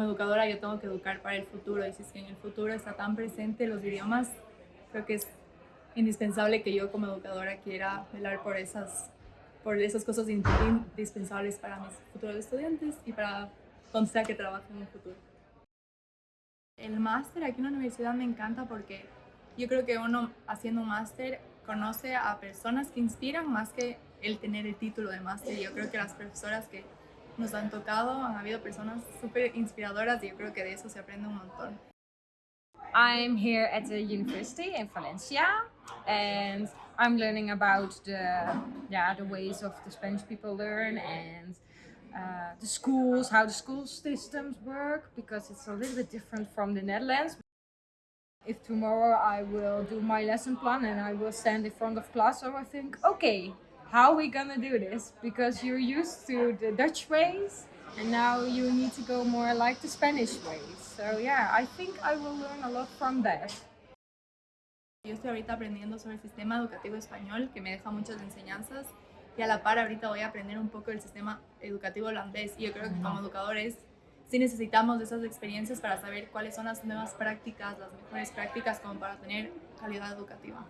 como educadora yo tengo que educar para el futuro y si es que en el futuro está tan presente los idiomas, creo que es indispensable que yo como educadora quiera velar por esas, por esas cosas indispensables para mis futuros estudiantes y para donde sea que trabaje en el futuro. El máster aquí en la universidad me encanta porque yo creo que uno haciendo un máster conoce a personas que inspiran más que el tener el título de máster. Yo creo que las profesoras que nos han tocado han habido personas súper inspiradoras y yo creo que de eso se aprende un montón. I'm here at the university in Valencia and I'm learning about the, yeah, the ways of the Spanish people learn and uh, the schools, how the school systems work because it's a little bit different from the Netherlands. If tomorrow I will do my lesson plan and I will stand in front of class, so I think, okay, how are we gonna do this? Because you're used to the Dutch ways and now you need to go more like the Spanish ways. So yeah, I think I will learn a lot from that. Yo estoy ahorita aprendiendo sobre el sistema educativo español que me deja muchas enseñanzas y a la par ahorita voy a aprender un poco del sistema educativo holandés y yo creo que como educadores sí necesitamos de esas experiencias para saber cuáles son las nuevas prácticas, las mejores prácticas como para tener calidad educativa.